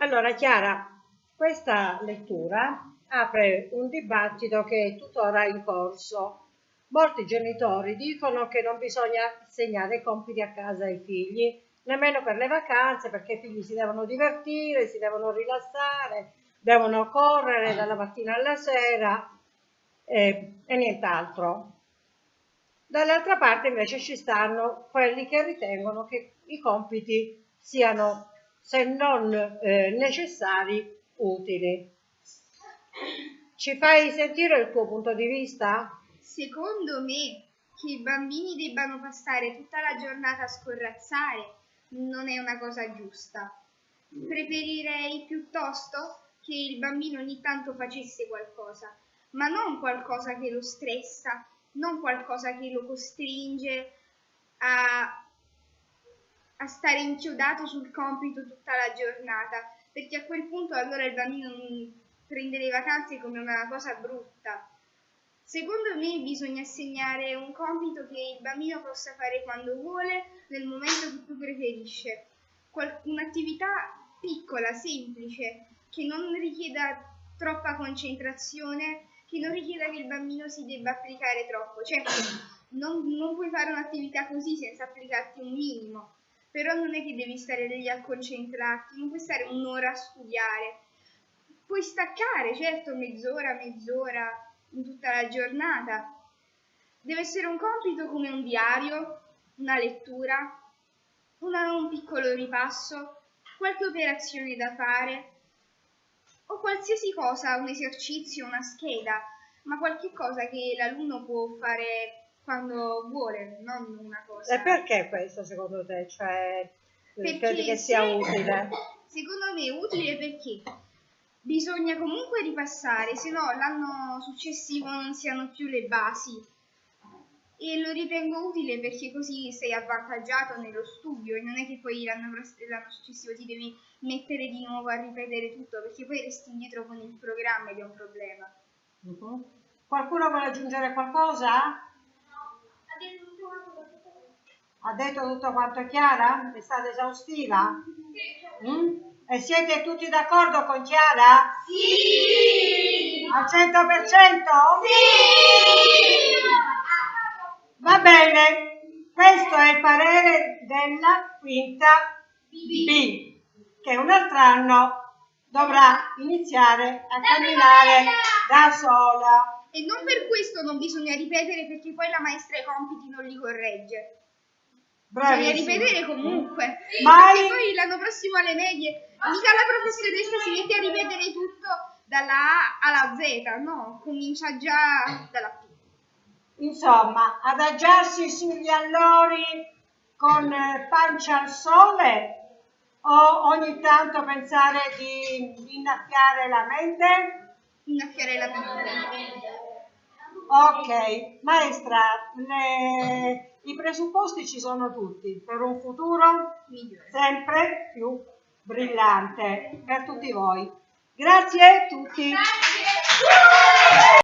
Allora Chiara, questa lettura apre un dibattito che è tuttora in corso. Molti genitori dicono che non bisogna assegnare compiti a casa ai figli, nemmeno per le vacanze, perché i figli si devono divertire, si devono rilassare, devono correre dalla mattina alla sera eh, e nient'altro. Dall'altra parte invece ci stanno quelli che ritengono che i compiti siano se non eh, necessari, utili. Ci fai sentire il tuo punto di vista? Secondo me che i bambini debbano passare tutta la giornata a scorrazzare non è una cosa giusta. Preferirei piuttosto che il bambino ogni tanto facesse qualcosa, ma non qualcosa che lo stressa, non qualcosa che lo costringe a a stare inchiodato sul compito tutta la giornata, perché a quel punto allora il bambino prende le vacanze come una cosa brutta. Secondo me bisogna assegnare un compito che il bambino possa fare quando vuole, nel momento che più preferisce. Qual- un'attività piccola, semplice, che non richieda troppa concentrazione, che non richieda che il bambino si debba applicare troppo. Certo, non, non puoi fare un'attività così senza applicarti un minimo, però non è che devi stare lì a concentrarti, non puoi stare un'ora a studiare. Puoi staccare, certo, mezz'ora, mezz'ora in tutta la giornata. Deve essere un compito come un diario, una lettura, una, un piccolo ripasso, qualche operazione da fare o qualsiasi cosa, un esercizio, una scheda, ma qualche cosa che l'alunno può fare quando vuole, non una cosa. E perché questo secondo te? Cioè, perché credi che sia se, utile? Secondo me è utile perché bisogna comunque ripassare, se no l'anno successivo non si hanno più le basi. E lo ritengo utile perché così sei avvantaggiato nello studio e non è che poi l'anno, successivo ti devi mettere di nuovo a ripetere tutto perché poi resti indietro con il programma ed è un problema. Uh mhm. -huh. Qualcuno vuole aggiungere qualcosa? Ha detto tutto quanto Chiara? È stata esaustiva? Sì. Mm? E siete tutti d'accordo con Chiara? Sì! Al 100%? Sì! Va bene, questo è il parere della quinta B, che un altro anno dovrà iniziare a camminare da sola. E non per questo non bisogna ripetere perché poi la maestra i compiti non li corregge. Bravissimo. Bisogna ripetere comunque. Mai... Perché poi l'anno prossimo alle medie, mica la professoressa si mette a ripetere tutto dalla A alla Z, no? Comincia già dalla P. Insomma, adagiarsi sugli allori con pancia al sole o ogni tanto pensare di, di innaffiare la mente? Innaffiare la mente. Ok, maestra, le, i presupposti ci sono tutti per un futuro sempre più brillante per tutti voi. Grazie a tutti. Grazie.